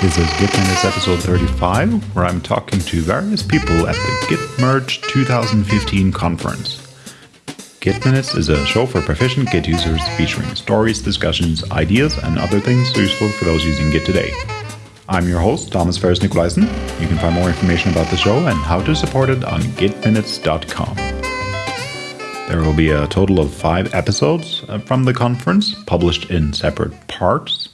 This is Git Minutes episode 35, where I'm talking to various people at the Git Merge 2015 conference. Git Minutes is a show for proficient Git users featuring stories, discussions, ideas, and other things useful for those using Git today. I'm your host, Thomas Ferris Nicolaisen. You can find more information about the show and how to support it on gitminutes.com. There will be a total of five episodes uh, from the conference, published in separate parts.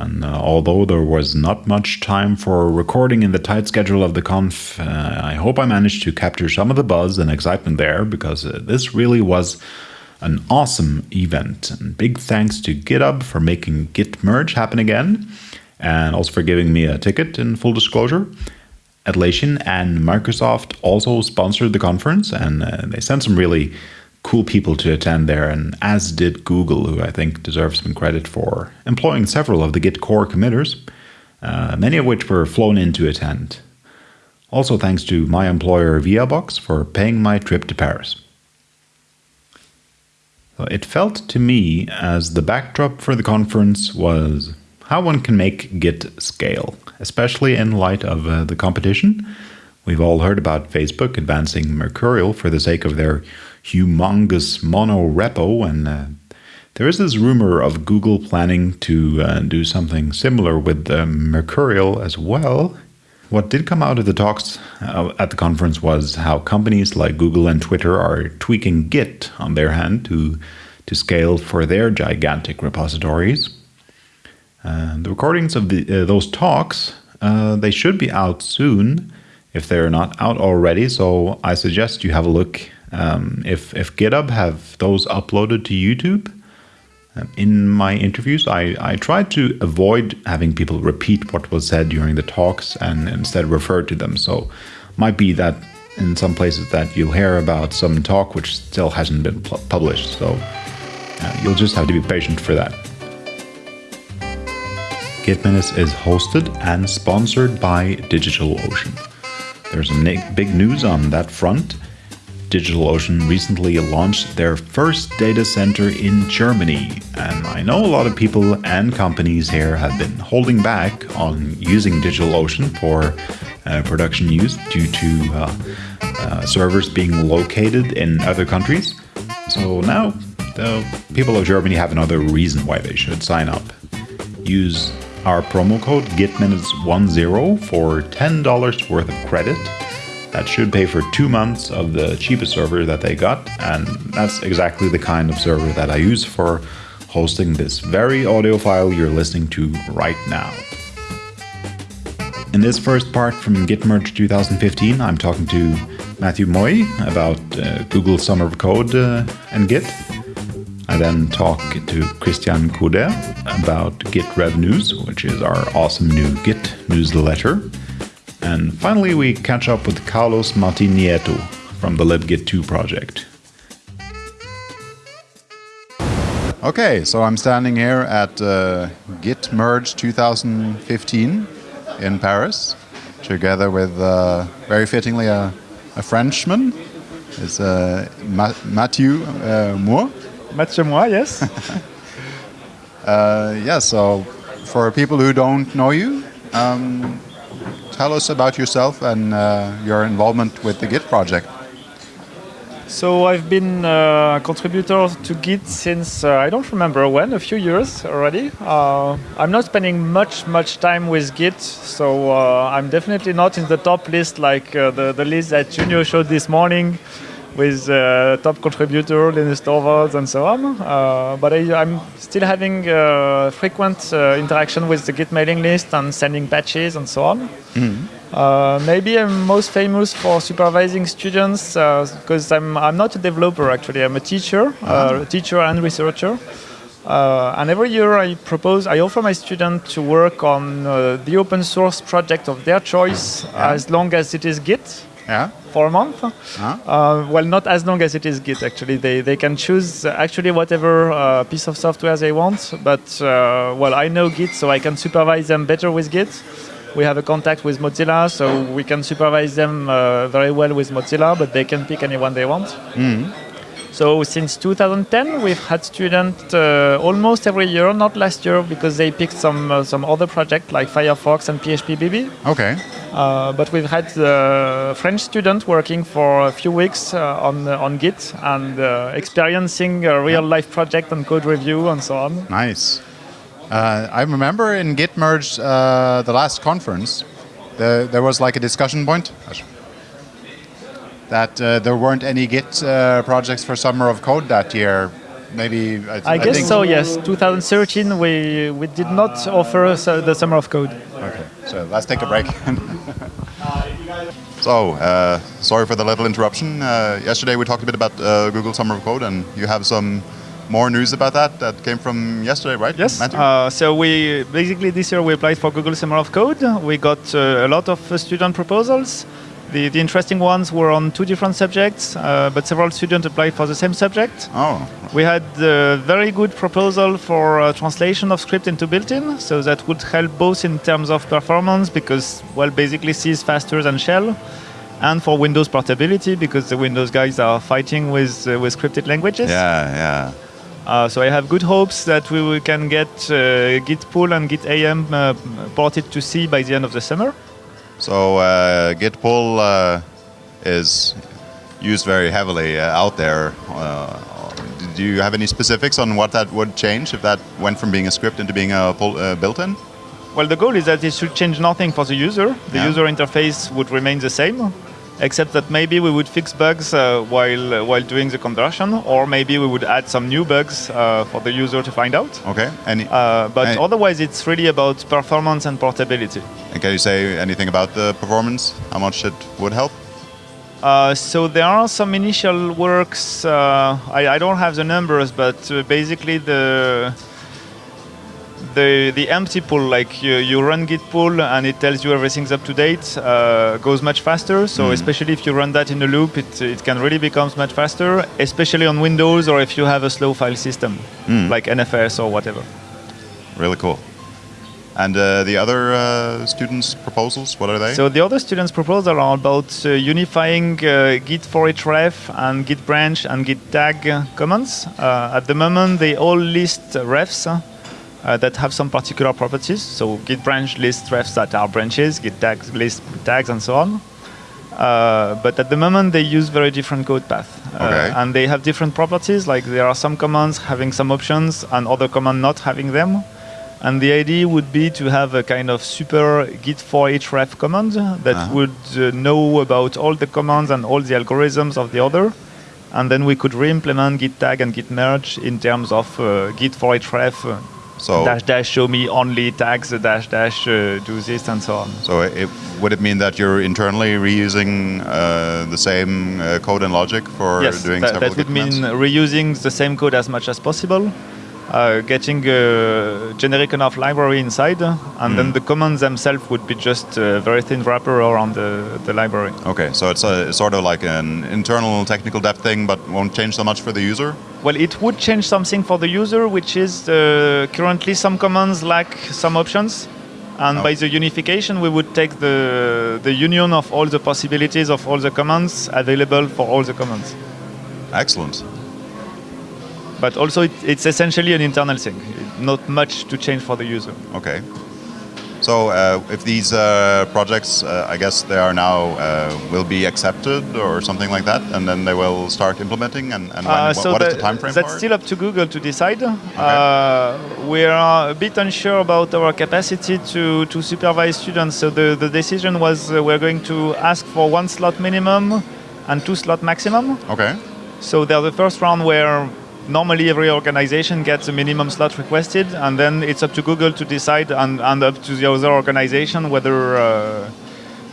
And uh, although there was not much time for recording in the tight schedule of the conf, uh, I hope I managed to capture some of the buzz and excitement there because uh, this really was an awesome event. And big thanks to GitHub for making Git Merge happen again, and also for giving me a ticket in full disclosure. Atlassian and Microsoft also sponsored the conference, and uh, they sent some really cool people to attend there, and as did Google, who I think deserves some credit for employing several of the Git core committers, uh, many of which were flown in to attend. Also thanks to my employer Viaboxx for paying my trip to Paris. It felt to me as the backdrop for the conference was how one can make Git scale, especially in light of uh, the competition. We've all heard about Facebook advancing Mercurial for the sake of their humongous mono repo, and uh, there is this rumor of Google planning to uh, do something similar with uh, Mercurial as well. What did come out of the talks uh, at the conference was how companies like Google and Twitter are tweaking Git on their hand to, to scale for their gigantic repositories. Uh, the recordings of the, uh, those talks, they should be out soon if they're not out already, so I suggest you have a look um, if, if GitHub have those uploaded to YouTube, um, in my interviews, I, I tried to avoid having people repeat what was said during the talks and instead refer to them. So might be that in some places that you'll hear about some talk which still hasn't been published. So uh, you'll just have to be patient for that. Git Minutes is hosted and sponsored by DigitalOcean. There's a big news on that front. DigitalOcean recently launched their first data center in Germany, and I know a lot of people and companies here have been holding back on using DigitalOcean for uh, production use due to uh, uh, servers being located in other countries. So now the people of Germany have another reason why they should sign up. Use our promo code GitMinutes10 for $10 worth of credit that should pay for two months of the cheapest server that they got, and that's exactly the kind of server that I use for hosting this very audio file you're listening to right now. In this first part from Git Merge 2015, I'm talking to Matthew Moy about uh, Google Summer of Code uh, and Git. I then talk to Christian Couder about Git News, which is our awesome new Git newsletter. And finally, we catch up with Carlos Martin Nieto from the libgit2 project. Okay, so I'm standing here at uh, Git Merge 2015 in Paris, together with uh, very fittingly a, a Frenchman. It's uh, Ma Mathieu uh, Moore. Matthieu Moy, yes. Uh, yeah, so for people who don't know you, um, tell us about yourself and uh, your involvement with the Git project. So I've been uh, a contributor to Git since uh, I don't remember when, a few years already. Uh, I'm not spending much, much time with Git, so uh, I'm definitely not in the top list like uh, the, the list that Junio showed this morning with uh, top contributor Linus Torvalds and so on. Uh, but I, am still having uh, frequent uh, interaction with the Git mailing list and sending patches and so on. Mm -hmm. maybe I'm most famous for supervising students because uh, I'm, I'm not a developer actually. I'm a teacher, -huh. teacher and researcher. and every year I propose, I offer my students to work on the open source project of their choice as long as it is Git yeah. for a month. Uh, well, not as long as it is Git, actually. They, they can choose actually whatever uh, piece of software they want. But, uh, well, I know Git, so I can supervise them better with Git. We have a contact with Mozilla, so we can supervise them uh, very well with Mozilla, but they can pick anyone they want. Mm. So since 2010, we've had students uh, almost every year. Not last year because they picked some uh, some other project like Firefox and PHPBB. Okay. Uh, but we've had uh, French students working for a few weeks uh, on uh, on Git and uh, experiencing a real life project and code review and so on. Nice. Uh, I remember in Git merge uh, the last conference, the, there was like a discussion point that uh, there weren't any Git uh, projects for Summer of Code that year. Maybe I, th- I guess think so. Yes, 2013 we we did not offer uh, the summer of code. Okay, so let's take a break. so, uh, sorry for the little interruption. Uh, yesterday we talked a bit about uh, Google Summer of Code, and you have some more news about that that came from yesterday, right? Yes. Matthew? Uh, so we basically this year we applied for Google Summer of Code. We got uh, a lot of uh, student proposals. The, the interesting ones were on two different subjects, uh, but several students applied for the same subject. oh, We had a very good proposal for uh, translation of script into built-in, so that would help both in terms of performance because, well, basically C is faster than Shell, and for Windows portability because the Windows guys are fighting with uh, with scripted languages. yeah, yeah. Uh, so I have good hopes that we will- can get uh, Git pull and Git AM uh, ported to C by the end of the summer. So uh, Git pull uh, is used very heavily uh, out there. Uh, do you have any specifics on what that would change if that went from being a script into being a uh, built-in? Well, the goal is that it should change nothing for the user. The Yeah. user interface would remain the same, except that maybe we would fix bugs uh, while uh, while doing the conversion, or maybe we would add some new bugs uh, for the user to find out. Okay. Any? Uh, but Hey. otherwise, it's really about performance and portability. and can you say anything about the performance? How much it would help? Uh, so there are some initial works. Uh, I, I don't have the numbers, but uh, basically the the the empty pull, like you, you run git pull and it tells you everything's up to date, uh, goes much faster. So especially if you run that in a loop, it it can really become much faster, especially on Windows or if you have a slow file system like NFS or whatever. Really cool. And uh, the other uh, students' proposals, what are they? So the other students' proposals are about uh, unifying uh, Git for each ref and Git branch and Git tag uh, commands. Uh, at the moment, they all list uh, refs uh, that have some particular properties. So Git branch lists refs that are branches, Git tags lists tags, and so on. Uh, but at the moment, they use very different code paths. uh, Okay. and they have different properties. Like there are some commands having some options, and other commands not having them. And the idea would be to have a kind of super git for each ref command that Uh-huh. would uh, know about all the commands and all the algorithms of the other. And then we could re-implement git tag and git merge in terms of uh, git for each ref. So- dash dash show me only tags, uh, dash dash uh, do this and so on. So it, would it mean that you're internally reusing uh, the same uh, code and logic for yes, doing that, several that would mean commands? reusing the same code as much as possible, uh, getting a generic enough library inside, and Hmm. then the commands themselves would be just a very thin wrapper around the, the library. Okay, so it's a, sort of like an internal technical depth thing, but won't change so much for the user. Well, it would change something for the user, which is uh, currently some commands lack some options. And Oh. by the unification, we would take the, the union of all the possibilities of all the commands available for all the commands. Excellent. But also, it, it's essentially an internal thing, not much to change for the user. Okay. So uh, if these uh, projects, uh, I guess they are now uh, will be accepted or something like that, and then they will start implementing. And, and when, Uh, what- so what is that- the time frame that's still up to Google to decide. Uh, we are a bit unsure about our capacity to, to supervise students. So the, the decision was uh, we're going to ask for one slot minimum and two slot maximum. Okay. So there's the first round where normally every organization gets a minimum slot requested, and then it's up to Google to decide and, and up to the other organization whether uh,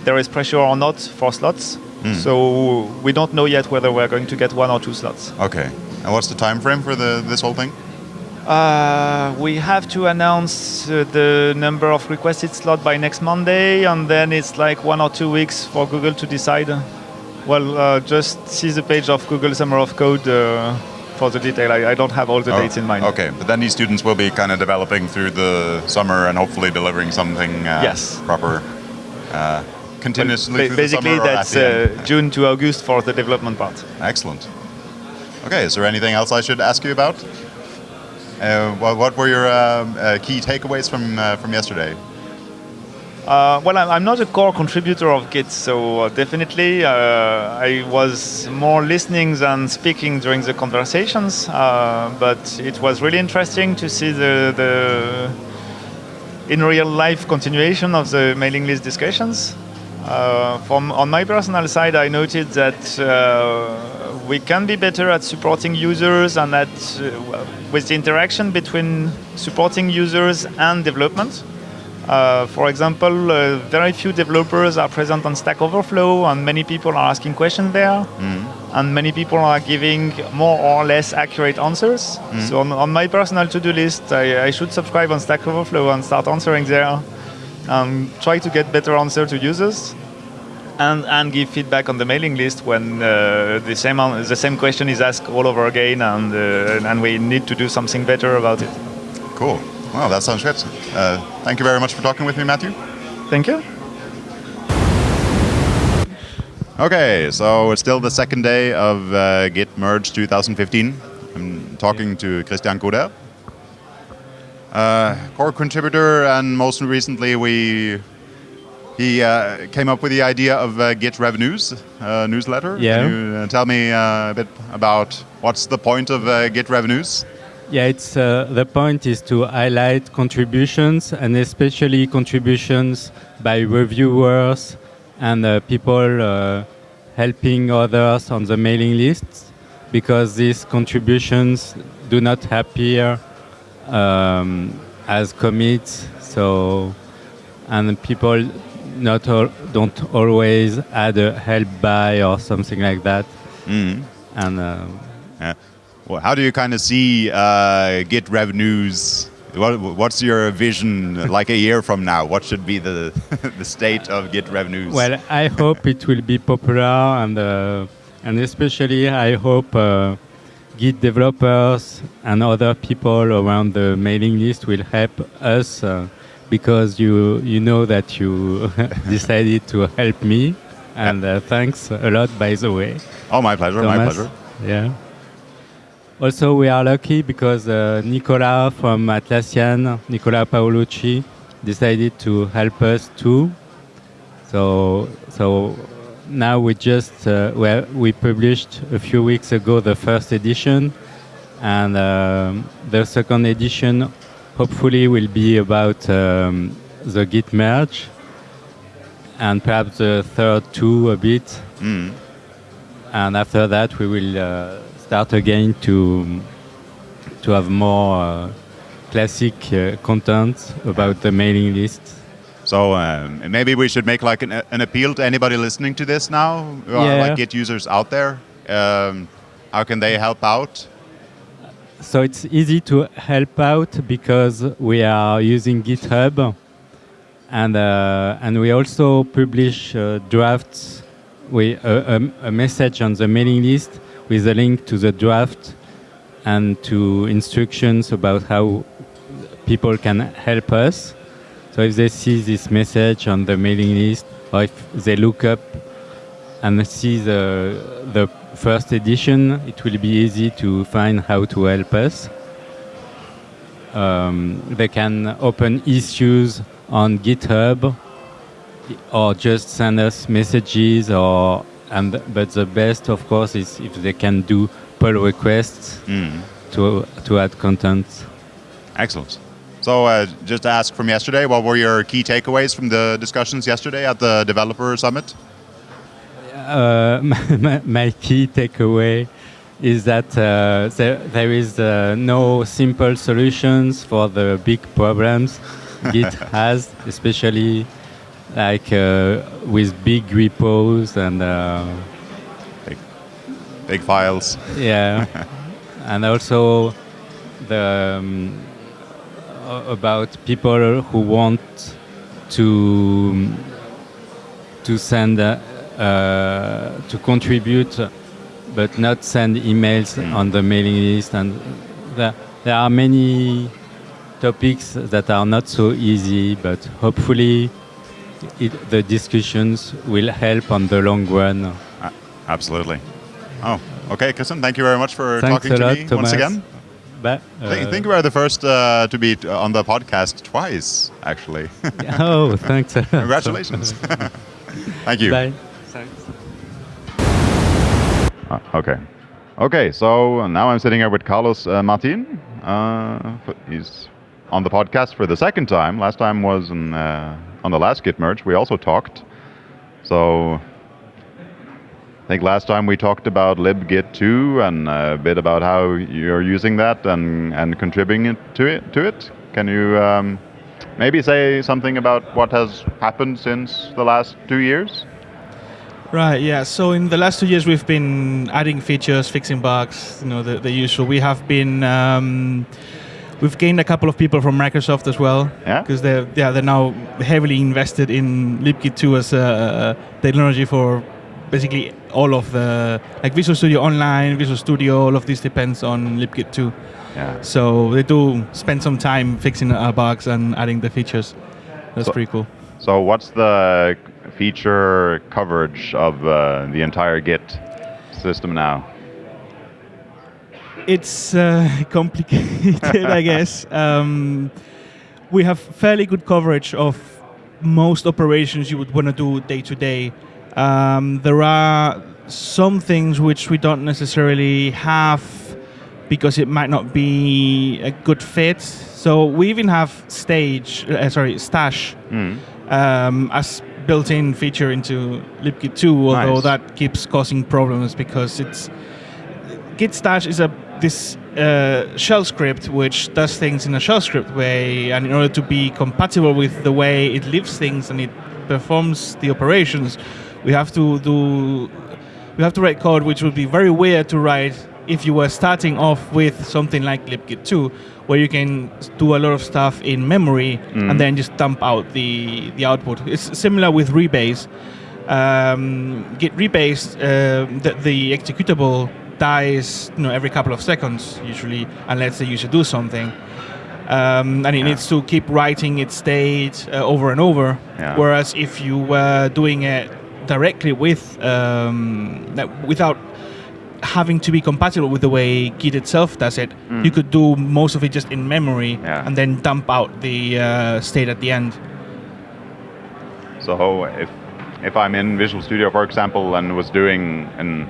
there is pressure or not for slots. So we don't know yet whether we're going to get one or two slots. Okay. And what's the time frame for the this whole thing? Uh, we have to announce uh, the number of requested slot by next Monday, and then it's like one or two weeks for Google to decide. Well, uh, just see the page of Google Summer of Code uh, for the detail. I, I don't have all the Oh, dates in mind. Okay, but then these students will be kind of developing through the summer and hopefully delivering something uh, Yes. proper uh, continuously through basically, the summer or at that's uh, June to August for the development part. Excellent. Okay, is there anything else I should ask you about? Uh, what, what, were your um, uh, key takeaways from uh, from yesterday? Uh, well, I'm not a core contributor of Git, so uh, definitely uh, I was more listening than speaking during the conversations. but it was really interesting to see the, the in real life continuation of the mailing list discussions. Uh, from on my personal side, I noted that uh, we can be better at supporting users and uh, with the interaction between supporting users and development. Uh, for example, uh, very few developers are present on Stack Overflow, and many people are asking questions there, mm. and many people are giving more or less accurate answers. Mm. So on, on, my personal to-do list, I, I, should subscribe on Stack Overflow and start answering there, and try to get better answer to users, and and give feedback on the mailing list when uh, the same the same question is asked all over again, and uh, and we need to do something better about it. Cool. Well, that sounds good. Thank you very much for talking with me, Matthew. Thank you. Okay, so it's still the second day of uh, Git Merge 2015. I'm talking to Christian Couder, uh, core contributor, and most recently we he uh, came up with the idea of uh, Git Rev News uh, newsletter. Yeah. Can you uh, tell me uh, a bit about what's the point of uh, Git Rev News? Yeah, it's uh, the point is to highlight contributions and especially contributions by reviewers and uh, people uh, helping others on the mailing lists because these contributions do not appear um, as commits. So, and people not don't always add a help by or something like that. Mm. And uh, yeah. Well, how do you kind of see uh, Git Rev News? What, what's your vision like a year from now? What should be the the state of Git Rev News? Well, I hope it will be popular, and uh, and especially I hope uh, Git developers and other people around the mailing list will help us uh, because you you know that you decided to help me, and uh, thanks a lot, by the way. Oh, my pleasure. Thomas. My pleasure. Yeah. Also, we are lucky because uh, Nicola from Atlassian, Nicola Paolucci, decided to help us too. So, so now we just uh, well, we published a few weeks ago the first edition, and um, the second edition hopefully will be about um, the Git merge, and perhaps the third too a bit. Mm. And after that, we will. Uh, start again to to have more uh, classic uh, content about the mailing list. So um, maybe we should make like an, an, appeal to anybody listening to this now, yeah. like Git users out there. Um, how can they help out? So it's easy to help out because we are using GitHub, and uh, and we also publish uh, drafts. We a, a message on the mailing list with a link to the draft and to instructions about how people can help us. So if they see this message on the mailing list, or if they look up and see the, the first edition, it will be easy to find how to help us. Um, they can open issues on GitHub or just send us messages or and but the best, of course, is if they can do pull requests mm. to to add content. Excellent. So, uh, just to ask from yesterday, what were your key takeaways from the discussions yesterday at the developer summit? Uh, my, my, key takeaway is that uh, there, there is uh, no simple solutions for the big problems Git has, especially like uh, with big repos and uh, big, big files. Yeah, and also the um, about people who want to to send uh, to contribute, but not send emails mm. on the mailing list, and there, there are many topics that are not so easy, but hopefully it, the discussions will help on the long run. Uh, absolutely. Oh, Okay, Christian, thank you very much for Thanks talking a to lot, me Thomas. once again. But, I think- I uh, think we are the first uh, to be t- on the podcast twice, actually. oh, thanks. Congratulations. Thank you. Bye. Uh, okay. Okay, so now I'm sitting here with Carlos uh, Martin. Uh, he's on the podcast for the second time. Last time was in, uh, on the last Git merge. We also talked. So I think last time we talked about libgit2 and a bit about how you're using that and, and contributing to it. To it. Can you um, maybe say something about what has happened since the last two years? Right, yeah. So in the last two years, we've been adding features, fixing bugs, you know, the, the usual. We have been, um, we've gained a couple of people from Microsoft as well. Yeah? Because they're, yeah, they're now heavily invested in libgit 2 as a, technology for basically all of the, like Visual Studio Online, Visual Studio, all of this depends on libgit 2. Yeah. So they do spend some time fixing bugs and adding the features. That's So- pretty cool. So, what's the feature coverage of uh, the entire Git system now? It's uh, complicated, I guess. Um, we have fairly good coverage of most operations you would want to do day to day. Um, There are some things which we don't necessarily have because it might not be a good fit. So we even have stage, uh, sorry, stash Mm. um, as built-in feature into libgit 2 although Nice. that keeps causing problems because it's git stash is a this uh, shell script which does things in a shell script way and in order to be compatible with the way it lives things and it performs the operations we have to do we have to write code which would be very weird to write if you were starting off with something like libgit 2 where you can do a lot of stuff in memory and then just dump out the the output. It's similar with rebase. Um, git rebase uh, the, the executable dies you know every couple of seconds usually unless the user do something um, and it needs to keep writing its state uh, over and over Yeah. whereas if you were doing it directly with um, without having to be compatible with the way Git itself does it, you could do most of it just in memory Yeah. and then dump out the uh, state at the end. So, if if I'm in Visual Studio, for example, and was doing an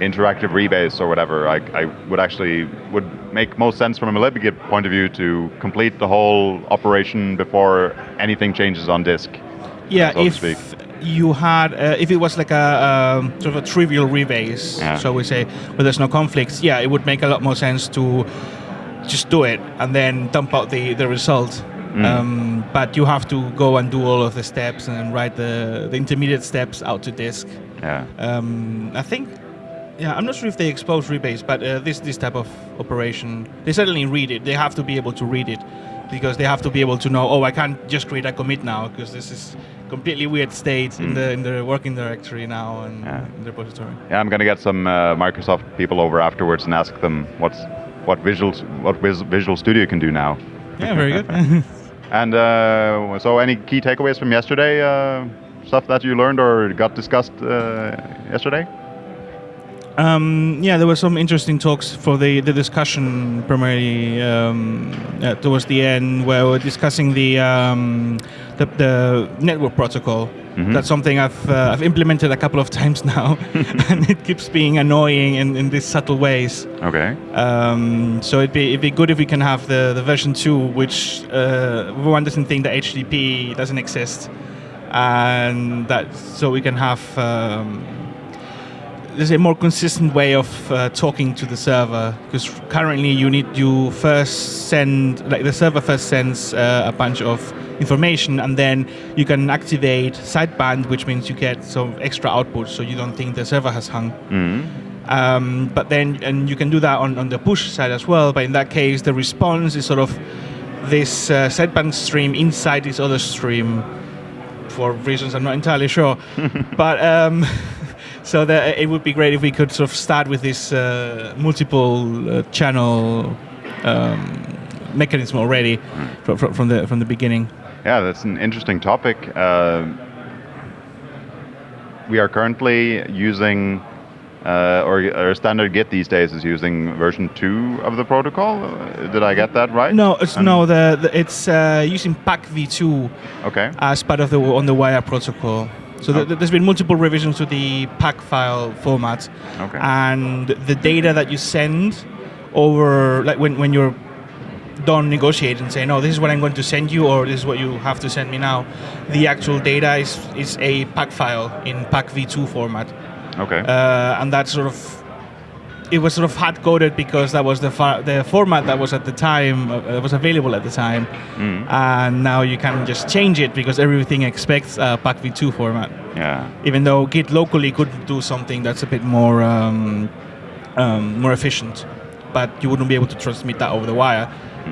interactive rebase or whatever, I, I would actually would make most sense from a libgit point of view to complete the whole operation before anything changes on disk. Yeah, so to if speak. you had, uh, if it was like a um, sort of a trivial rebase, Yeah. so we say, where there's no conflicts, yeah, it would make a lot more sense to just do it and then dump out the, the result. Mm. Um, but you have to go and do all of the steps and write the, the intermediate steps out to disk. Yeah. Um, I think, yeah, I'm not sure if they expose rebase, but uh, this this type of operation, they certainly read it. They have to be able to read it because they have to be able to know. Oh, I can't just create a commit now because this is completely weird state in the in the working directory now and Yeah. in the repository. Yeah, I'm gonna get some uh, Microsoft people over afterwards and ask them what's what Visual what Vis- Visual Studio can do now. Yeah, very good. And uh, so, any key takeaways from yesterday? Uh, stuff that you learned or got discussed uh, yesterday? Um, yeah, there were some interesting talks for the, the discussion primarily um, uh, towards the end where we're discussing the um, the, the network protocol. That's something I've uh, I've implemented a couple of times now, and it keeps being annoying in, in these subtle ways. Okay. Um, so it'd be it'd be good if we can have the, the version two, which uh, everyone doesn't think that HTTP doesn't exist, and that so we can have um, there's a more consistent way of uh, talking to the server because currently you need you first send like the server first sends uh, a bunch of information and then you can activate sideband which means you get some extra output so you don't think the server has hung um, but then and you can do that on, on the push side as well but in that case the response is sort of this uh, sideband stream inside this other stream for reasons I'm not entirely sure. but um, so that it would be great if we could sort of start with this uh, multiple uh, channel um, mechanism already fro- fro- from the from the beginning. Yeah, that's an interesting topic. Uh, we are currently using uh, or, or standard Git these days is using version two of the protocol. Did I get that right? No, it's And- no. The, the it's uh, using pack v2 Okay. as part of the on the wire protocol. So Okay. th- there's been multiple revisions to the pack file format, Okay. and the data that you send over, like when, when you're done negotiating, and saying, "No, this is what I'm going to send you," or "This is what you have to send me now," the actual data is is a pack file in pack v2 format, Okay. uh, and that's sort of. It was sort of hard coded because that was the fa- the format that was at the time uh, that was available at the time, Mm. and now you can just change it because everything expects a pack-v2 format. yeah. Even though Git locally could do something that's a bit more um, um, more efficient, but you wouldn't be able to transmit that over the wire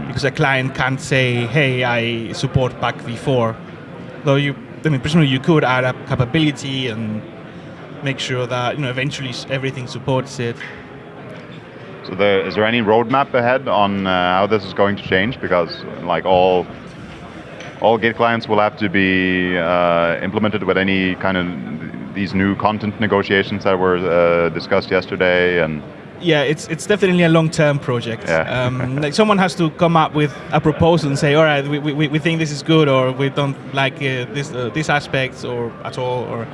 because a client can't say, "Hey, I support pack-v4." Though you, I mean, presumably you could add a capability and make sure that you know eventually everything supports it. So there, is there any roadmap ahead on uh, how this is going to change? Because like all all Git clients will have to be uh, implemented with any kind of these new content negotiations that were uh, discussed yesterday, and Yeah, it's it's definitely a long term project. Yeah. Um, like someone has to come up with a proposal and say, all right, we, we, we think this is good, or we don't like uh, this uh, this aspect, or at all, or.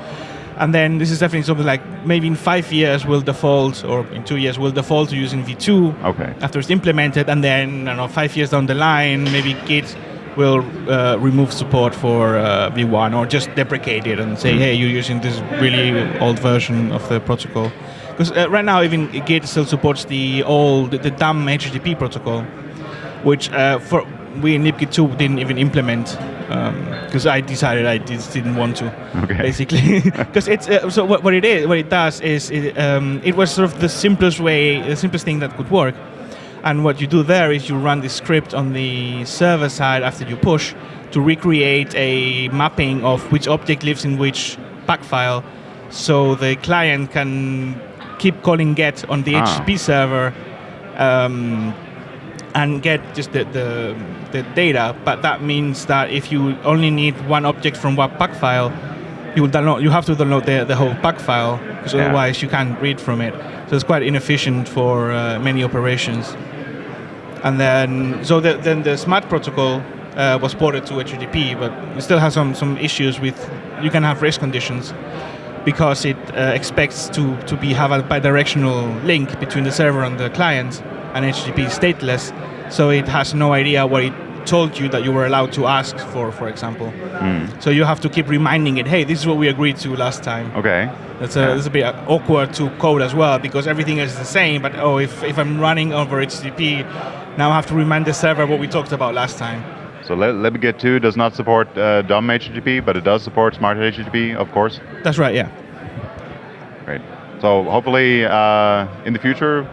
And then this is definitely something like maybe in five years we'll default, or in two years we'll default to using V2 okay, after it's implemented, and then I don't know five years down the line maybe Git will uh, remove support for uh, V1 or just deprecate it and say, hey, you're using this really old version of the protocol. Because uh, right now even Git still supports the old the dumb HTTP protocol, which uh, for we in libgit 2 didn't even implement because I decided I just didn't want to Okay. basically because it's uh, so what, what it is what it does is it, um, it was sort of the simplest way the simplest thing that could work and what you do there is you run the script on the server side after you push to recreate a mapping of which object lives in which pack file so the client can keep calling get on the Ah. HTTP server um, and get just the, the, the data. But that means that if you only need one object from one pack file, you will download. You have to download the, the whole pack file because Yeah. otherwise you can't read from it. So it's quite inefficient for uh, many operations. And then so the, then the smart protocol uh, was ported to HTTP, but it still has some some issues with you can have race conditions because it uh, expects to, to be have a bidirectional link between the server and the client, and HTTP is stateless, so it has no idea what it told you that you were allowed to ask for, for example. So you have to keep reminding it, hey, this is what we agreed to last time. okay, That's a, Yeah. that's a bit awkward to code as well because everything is the same. But oh, if, if I'm running over HTTP, now I have to remind the server what we talked about last time. So Lib- libgit 2 does not support uh, dumb HTTP, but it does support smart HTTP, of course. That's right, yeah. Great. So hopefully uh, in the future,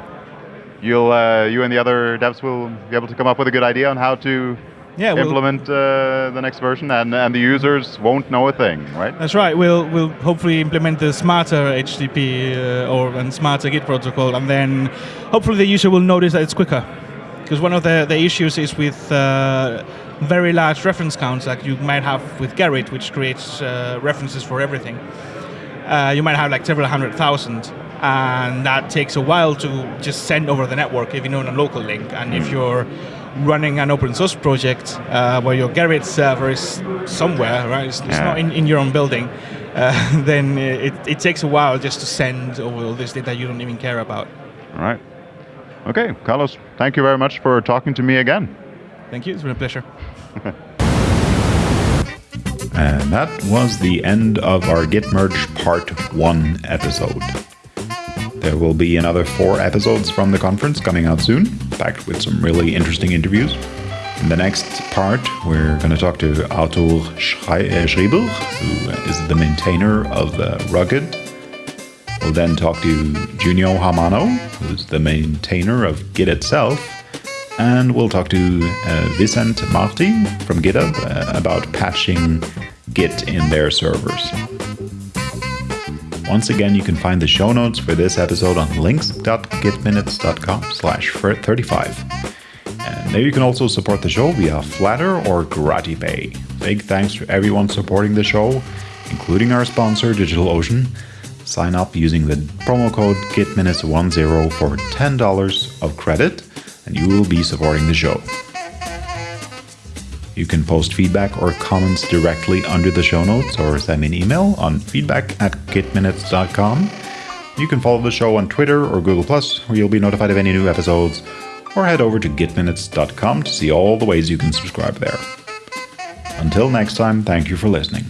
you'll uh, you and the other devs will be able to come up with a good idea on how to Yeah, we'll- implement uh, the next version, and and the users won't know a thing, right? That's right. We'll we'll hopefully implement the smarter HTTP uh, or and smarter Git protocol, and then hopefully the user will notice that it's quicker. Because one of the, the issues is with uh, very large reference counts, like you might have with Gerrit, which creates uh, references for everything. Uh, you might have like several hundred thousand, and that takes a while to just send over the network, even on a local link. And if you're running an open source project uh, where your Gerrit server is somewhere, right? It's, it's not in, in your own building. Uh, then it, it takes a while just to send over all this data you don't even care about. All right. Okay, Carlos, thank you very much for talking to me again. Thank you. It's been a pleasure. And that was the end of our Git Merge Part 1 episode. There will be another four episodes from the conference coming out soon, packed with some really interesting interviews. In the next part, we're going to talk to Arthur uh, Schreiber, who is the maintainer of uh, Rugged. We'll then talk to Junio Hamano, who's the maintainer of Git itself. And we'll talk to uh, Vicent Marti from GitHub uh, about patching Git in their servers. Once again, you can find the show notes for this episode on links.gitminutes.com slash 35. And there you can also support the show via Flattr or GratiPay. Big thanks to everyone supporting the show, including our sponsor, DigitalOcean. Sign up using the promo code GitMinutes10 for $10 of credit, and you will be supporting the show. You can post feedback or comments directly under the show notes or send me an email on feedback at gitminutes.com. You can follow the show on Twitter or Google Plus, where you'll be notified of any new episodes, or head over to gitminutes.com to see all the ways you can subscribe there. Until next time, thank you for listening.